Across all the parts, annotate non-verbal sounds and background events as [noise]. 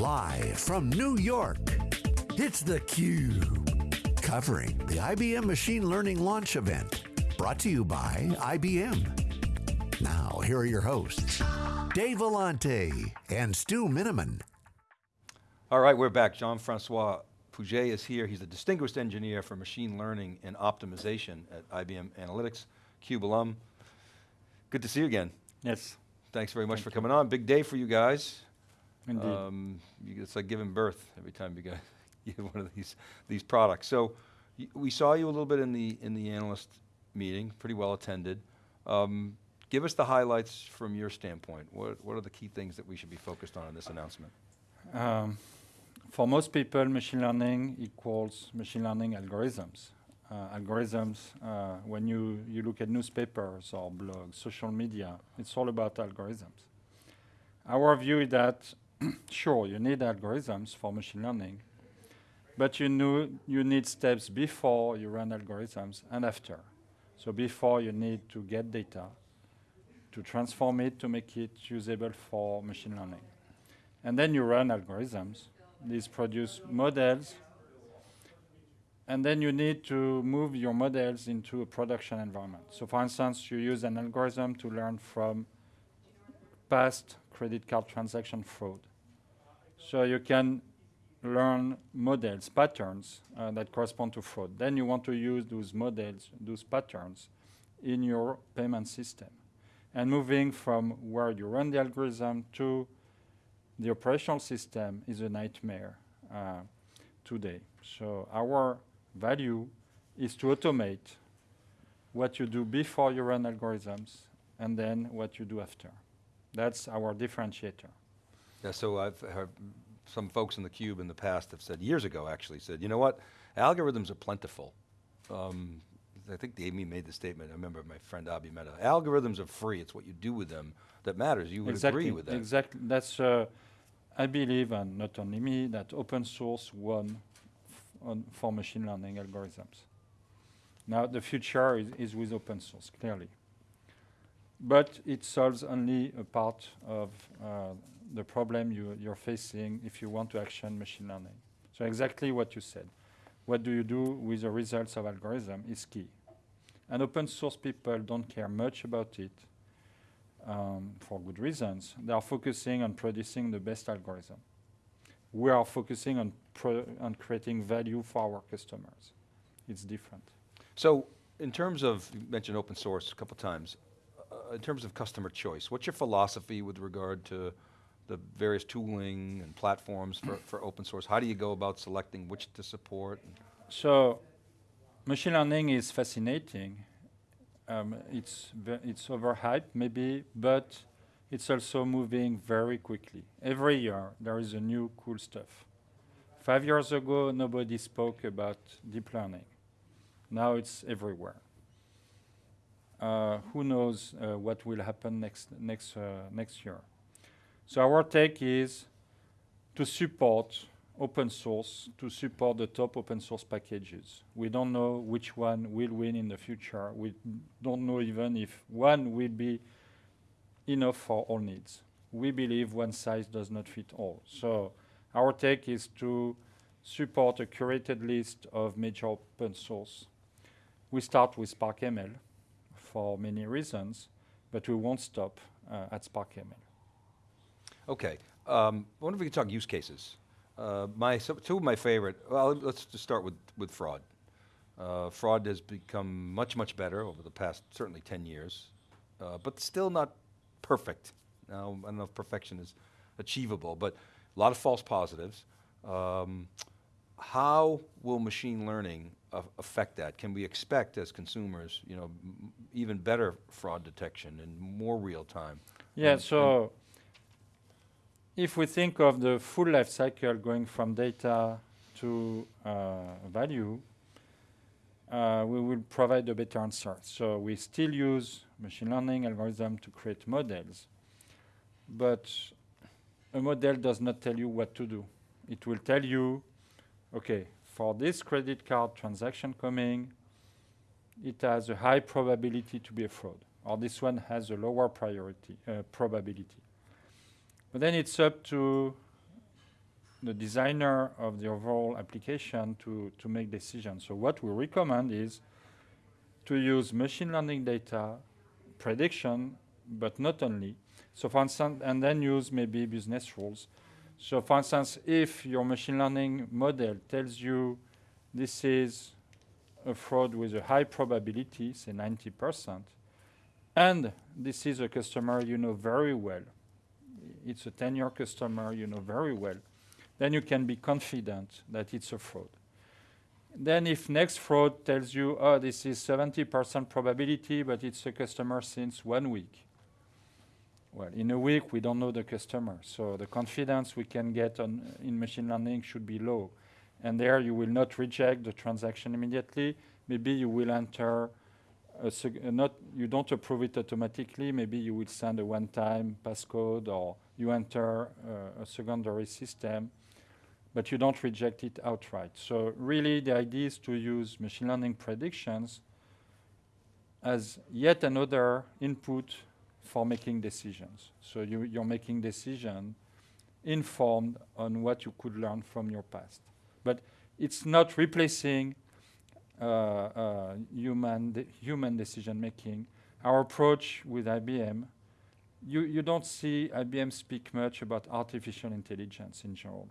Live from New York, it's theCUBE. Covering the IBM Machine Learning Launch Event. Brought to you by IBM. Now, here are your hosts, Dave Vellante and Stu Miniman. All right, we're back. Jean-Francois Pouget is here. He's a distinguished engineer for machine learning and optimization at IBM Analytics, CUBE alum. Good to see you again. Yes. Thanks very much Thank for you. coming on. Big day for you guys. Indeed. Um, you, it's like giving birth every time you [laughs] get one of these these products. So y- we saw you a little bit in the in the analyst meeting, pretty well attended. Um, give us the highlights from your standpoint. What what are the key things that we should be focused on in this announcement? Um, for most people, machine learning equals machine learning algorithms. Uh, algorithms, uh, when you, you look at newspapers or blogs, social media, it's all about algorithms. Our view is that, sure, you need algorithms for machine learning, but you, know you need steps before you run algorithms and after. So before you need to get data, to transform it to make it usable for machine learning. And then you run algorithms. These produce models. And then you need to move your models into a production environment. So for instance, you use an algorithm to learn from past credit card transaction fraud. So you can learn models, patterns uh, that correspond to fraud. Then you want to use those models, those patterns in your payment system. And moving from where you run the algorithm to the operational system is a nightmare uh, today. So our value is to automate what you do before you run algorithms and then what you do after. That's our differentiator. Yeah, so I've heard some folks in the cube in the past have said, years ago actually, said, you know what, algorithms are plentiful. Um, I think Amy made the statement, I remember my friend Abhi Mehta, algorithms are free, it's what you do with them that matters. You would exactly, agree with that. Exactly. That's, uh, I believe, and not only me, that open source won on for machine learning algorithms. Now the future is, is with open source, clearly. But it solves only a part of uh, the problem you, you're facing if you want to action machine learning. So exactly what you said. What do you do with the results of algorithm is key. And open source people don't care much about it um, for good reasons. They are focusing on producing the best algorithm. We are focusing on, on creating value for our customers. It's different. So in terms of, you mentioned open source a couple times, in terms of customer choice, what's your philosophy with regard to the various tooling and platforms for, for open source? How do you go about selecting which to support? So machine learning is fascinating. Um, it's, it's overhyped maybe, but it's also moving very quickly. Every year there is a new cool stuff. Five years ago, nobody spoke about deep learning. Now it's everywhere. Uh, who knows uh, what will happen next, next, uh, next year? So our take is to support open source, to support the top open source packages. We don't know which one will win in the future. We don't know even if one will be enough for all needs. We believe one size does not fit all. So our take is to support a curated list of major open source. We start with SparkML for many reasons, but we won't stop uh, at SparkML. Okay, um, I wonder if we could talk use cases. Uh, my, so two of my favorite, well, let's just start with, with fraud. Uh, fraud has become much, much better over the past, certainly 10 years, uh, but still not perfect. Now, I don't know if perfection is achievable, but a lot of false positives. Um, how will machine learning affect that? Can we expect as consumers, you know, m- even better fraud detection and more real time? Yeah, And- so if we think of the full life cycle going from data to uh, value, uh, we will provide a better answer. So we still use machine learning algorithm to create models, but a model does not tell you what to do. It will tell you, okay, for this credit card transaction coming, it has a high probability to be a fraud, or this one has a lower priority uh, probability. But then it's up to the designer of the overall application to, to make decisions. So what we recommend is to use machine learning data, prediction, but not only. So for instance, and then use maybe business rules. So for instance, if your machine learning model tells you this is a fraud with a high probability, say 90%, and this is a customer you know very well, it's a 10-year customer you know very well, then you can be confident that it's a fraud. Then if next fraud tells you, oh, this is 70% probability, but it's a customer since one week. Well, in a week, we don't know the customer. So the confidence we can get on in machine learning should be low. And there you will not reject the transaction immediately. Maybe you will enter a not you don't approve it automatically. Maybe you will send a one-time passcode or you enter uh, a secondary system but you don't reject it outright. So really the idea is to use machine learning predictions as yet another input for making decisions. So you, you're making decision informed on what you could learn from your past. But it's not replacing uh, uh, human, de human decision making. Our approach with IBM, you, you don't see IBM speak much about artificial intelligence in general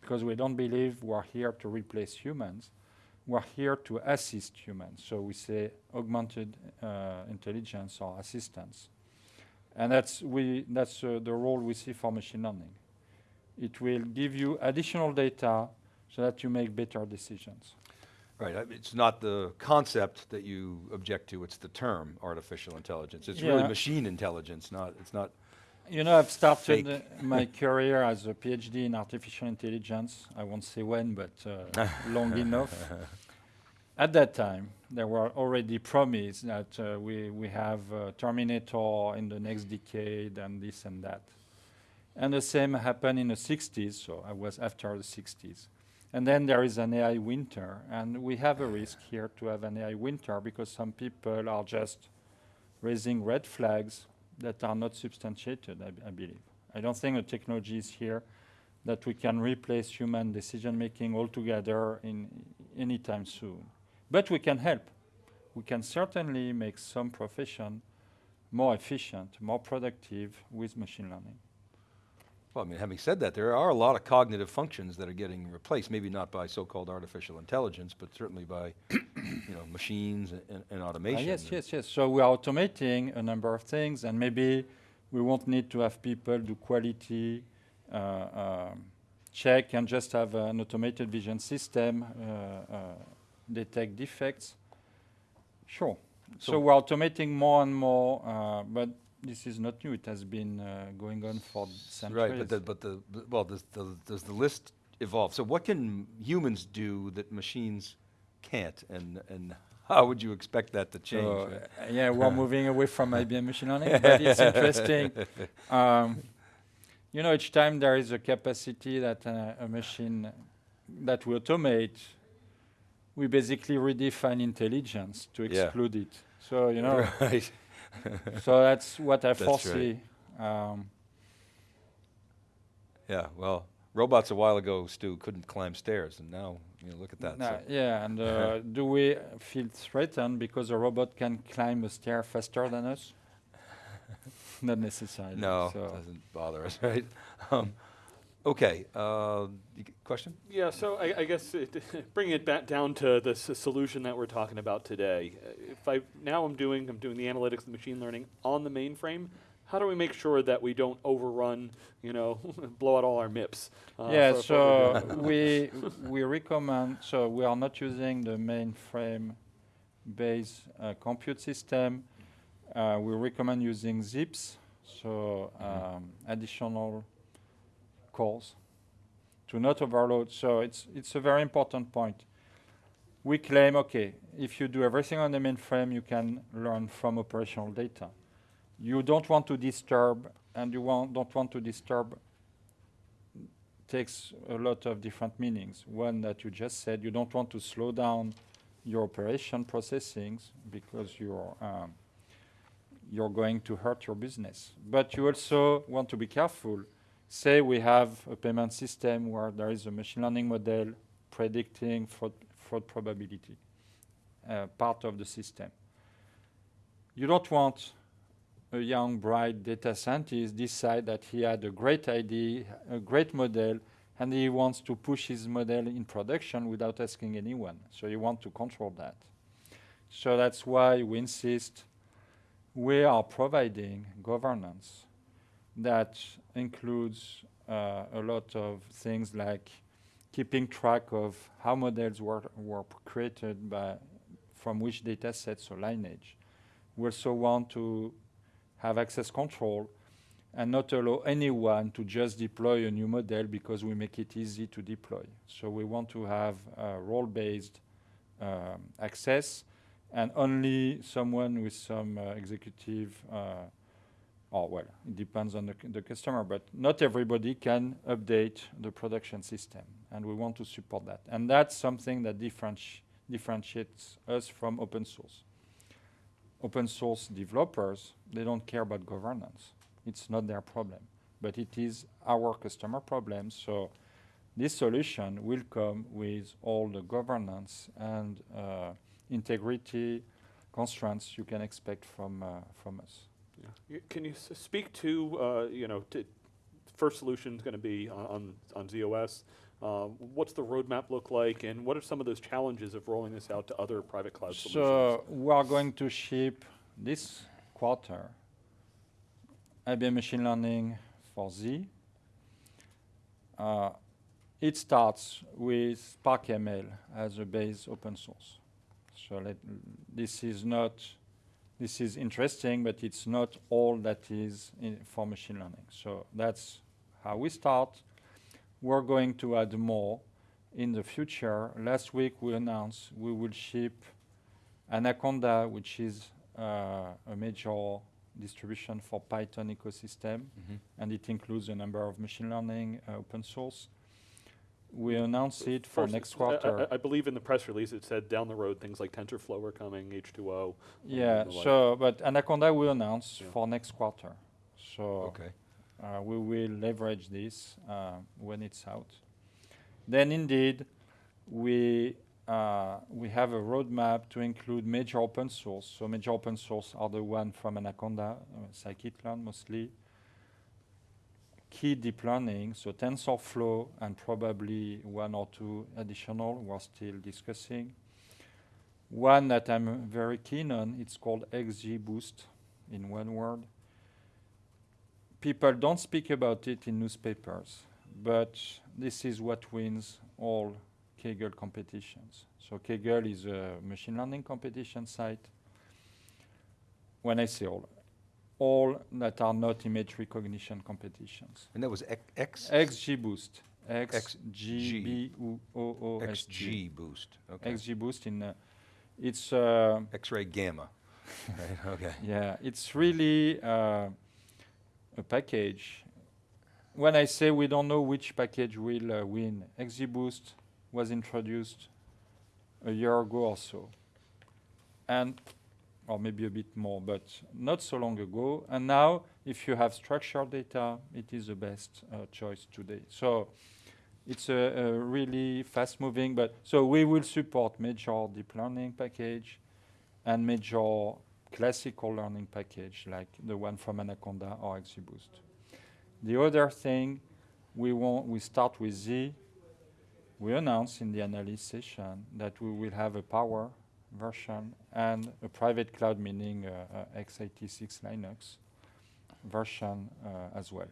because we don't believe we're here to replace humans. We're here to assist humans. So we say augmented uh, intelligence or assistance. And that's, we, that's uh, the role we see for machine learning. It will give you additional data so that you make better decisions. Right, it's not the concept that you object to, it's the term artificial intelligence. It's yeah. really machine intelligence, not, it's not you know, I've started uh, [laughs] my career as a PhD in artificial intelligence. I won't say when, but uh, long [laughs] enough. At that time, there were already promises that uh, we, we have Terminator in the next decade and this and that. And the same happened in the 60s, so I was after the 60s. And then there is an AI winter, and we have a risk here to have an AI winter because some people are just raising red flags that are not substantiated, I, I believe. I don't think the technology is here that we can replace human decision making altogether in anytime soon. But we can help. We can certainly make some profession more efficient, more productive with machine learning. Well, I mean, having said that, there are a lot of cognitive functions that are getting replaced, maybe not by so-called artificial intelligence, but certainly by you know, machines and, and uh, automation. Uh, yes, yes, yes. So we are automating a number of things, and maybe we won't need to have people do quality uh, um, check and just have an automated vision system uh, uh detect defects. Sure. So, so, we're automating more and more, uh, but this is not new. It has been uh, going on for centuries. Right, but the, but the, well, does the, does the list evolve? So what can humans do that machines can't, and and how would you expect that to change? Uh, yeah, we're moving away from IBM [laughs] machine learning, but it's interesting. Um, you know, each time there is a capacity that uh, a machine that we automate, we basically redefine intelligence to exclude yeah. it. So you know. [laughs] Right. [laughs] so that's what I that's foresee. Right. Um, yeah, well, robots a while ago, Stu, couldn't climb stairs, and now you know, look at that. So yeah, and uh, [laughs] do we feel threatened because a robot can climb a stair faster than us? Not necessarily. No, so doesn't bother us, right? Um, okay, uh, question? Yeah, so I, I guess it, [laughs] bringing it back down to the solution that we're talking about today. Uh, if I now I'm doing I'm doing the analytics and machine learning on the mainframe. How do we make sure that we don't overrun, you know, [laughs] blow out all our MIPS? Uh, yeah, so [laughs] we we recommend. So we are not using the mainframe-based uh, compute system. Uh, we recommend using zIIPs, so um, additional cores to not overload. So it's it's a very important point. We claim, okay, if you do everything on the mainframe, you can learn from operational data you don't want to disturb, and you want, don't want to disturb takes a lot of different meanings. One that you just said, you don't want to slow down your operation processing because you're um, you're going to hurt your business. But you also want to be careful. Say we have a payment system where there is a machine learning model predicting fraud, fraud probability, uh, part of the system. You don't want a young, bright data scientist decide that he had a great idea, a great model, and he wants to push his model in production without asking anyone. So you want to control that. So that's why we insist we are providing governance that includes uh, a lot of things like keeping track of how models were, were created by from which data sets or lineage. We also want to have access control and not allow anyone to just deploy a new model because we make it easy to deploy. So we want to have uh, role-based um, access and only someone with some uh, executive, uh, or well, it depends on the, the customer, but not everybody can update the production system, and we want to support that. And that's something that differenti differentiates us from open source. Open source developers, they don't care about governance. It's not their problem, but it is our customer problem. So this solution will come with all the governance and uh, integrity constraints you can expect from, uh, from us. Yeah. Can you speak to, uh, you know, first solution is going to be on, on, z/OS. Uh, what's the roadmap look like, and what are some of those challenges of rolling this out to other private cloud so solutions? So we are going to ship this quarter IBM Machine Learning for Z. Uh, it starts with Spark ML as a base open source. So this is not, this is interesting, but it's not all that is for machine learning. So that's how we start. We're going to add more in the future. Last week we announced we will ship Anaconda, which is uh, a major distribution for Python ecosystem, mm -hmm. and it includes a number of machine learning uh, open source we announce it for First, next quarter. I, I, believe in the press release it said down the road things like TensorFlow are coming, H2O. Yeah, so, but Anaconda will announce yeah. for next quarter. So okay. Uh, we will leverage this uh, when it's out. Then indeed, we, uh, we have a roadmap to include major open source. So major open source are the one from Anaconda, uh, scikit-learn mostly, key deep learning, so TensorFlow and probably one or two additional we're still discussing. One that I'm very keen on, it's called XGBoost in one word. People don't speak about it in newspapers, but this is what wins all Kaggle competitions. So Kaggle is a machine learning competition site. When I say all, all that are not image recognition competitions. And that was X? XGBoost. X-G-B-O-O-S-G. XGBoost. Okay. XGBoost in, uh, it's... Uh, X-ray gamma. [laughs] right, okay. Yeah, it's really uh, a package. When I say we don't know which package will uh, win, XGBoost was introduced a year ago or so. And or maybe a bit more, but not so long ago. And now, if you have structured data, it is the best uh, choice today. So it's a, a really fast-moving, but so we will support major deep learning package and major classical learning package like the one from Anaconda or XGBoost. The other thing, we want we start with Z. We announced in the analyst session that we will have a power version and a private cloud, meaning uh, uh, x86 Linux version uh, as well.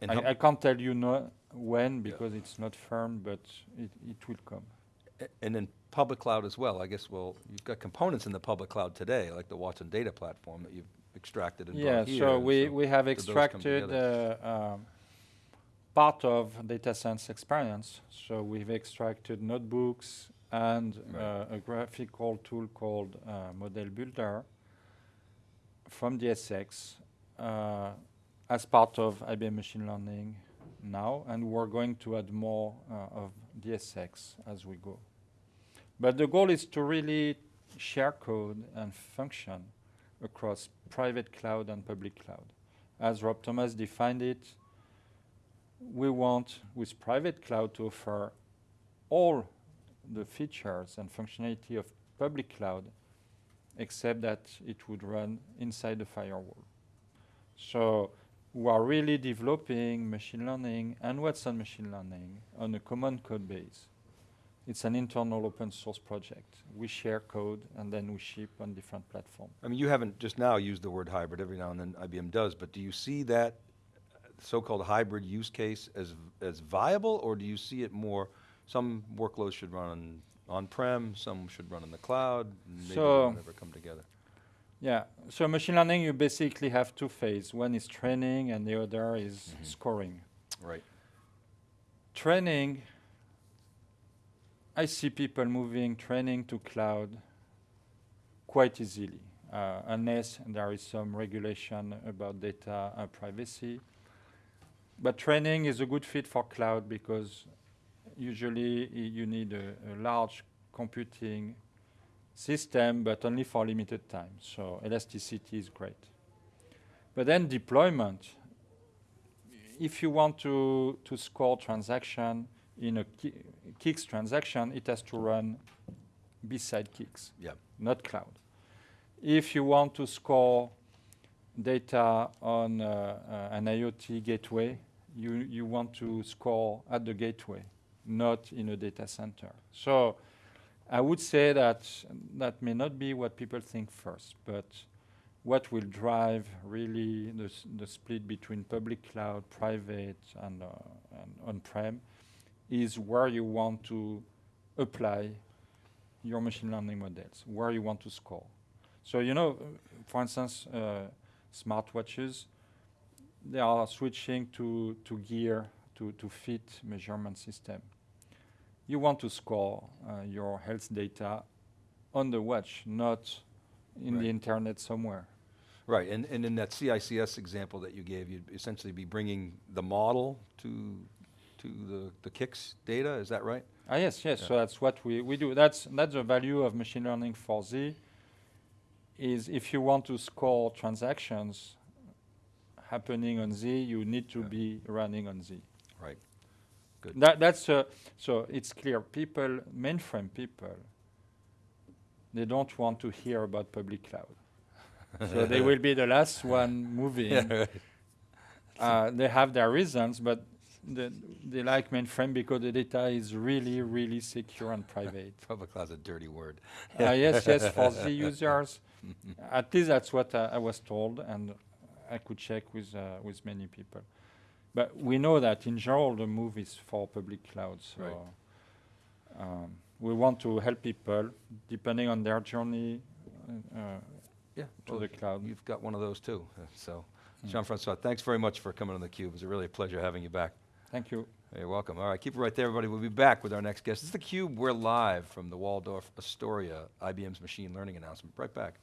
And I, I, can't tell you no when because yeah. it's not firm, but it, it will come. and then public cloud as well. I guess, well, you've got components in the public cloud today, like the Watson data platform that you've extracted and yeah, so we, so we have extracted uh, um, part of data science experience. So we've extracted notebooks, and right. uh, a graphical tool called uh, Model Builder from DSX uh, as part of IBM Machine Learning now, and we're going to add more uh, of DSX as we go. But the goal is to really share code and function across private cloud and public cloud. As Rob Thomas defined it, we want with private cloud to offer all the features and functionality of public cloud except that it would run inside the firewall. So we are really developing machine learning and Watson machine learning on a common code base. It's an internal open source project. We share code and then we ship on different platforms. I mean, you haven't just now used the word hybrid, every now and then IBM does, but do you see that so-called hybrid use case as, as viable, or do you see it more, some workloads should run on on-prem, some should run in the cloud, maybe So- they'll never come together? Yeah, so machine learning, you basically have two phases. One is training and the other is Mhm. scoring. Right, Training, I see people moving training to cloud quite easily, uh, unless there is some regulation about data uh, privacy. But training is a good fit for cloud because usually you need a, a large computing system, but only for limited time. So elasticity is great. But then deployment, if you want to, to score transaction in a ki- CICS transaction, it has to run beside CICS, yeah, not cloud. If you want to score data on uh, uh, an IoT gateway, you, you want to score at the gateway, not in a data center. So I would say that that may not be what people think first, but what will drive really the, the split between public cloud, private, and, uh, and on-prem is where you want to apply your machine learning models, where you want to score. So you know, for instance, uh, smartwatches, they are switching to, to gear to, to fit measurement system. You want to score uh, your health data on the watch, not in Right. the internet somewhere. right, and, and in that CICS example that you gave, you'd essentially be bringing the model to, to the, the CICS data, is that right? Ah, yes, yes. Yeah. So that's what we, we do. That's that's the value of machine learning for Z. Is if you want to score transactions happening on Z, you need to Yeah. be running on Z. Right, good. That that's uh, so it's clear. People, mainframe people, they don't want to hear about public cloud. [laughs] so they will be the last one moving. [laughs] Yeah, right. Uh, they have their reasons, but the, they like mainframe because the data is really, really secure and private. [laughs] Public cloud's a dirty word. uh, yes, yes, for the users. At least that's what uh, I was told, and I could check with uh, with many people. But we know that in general the move is for public cloud. So Right. um, we want to help people depending on their journey uh, Yeah. to well, the cloud. You've got one of those too, [laughs] so. Mm. Jean-Francois, thanks very much for coming on theCUBE. It was really a pleasure having you back. Thank you. You're welcome. All right, keep it right there, everybody. We'll be back with our next guest. This is theCUBE. We're live from the Waldorf Astoria, IBM's machine learning announcement. Right back.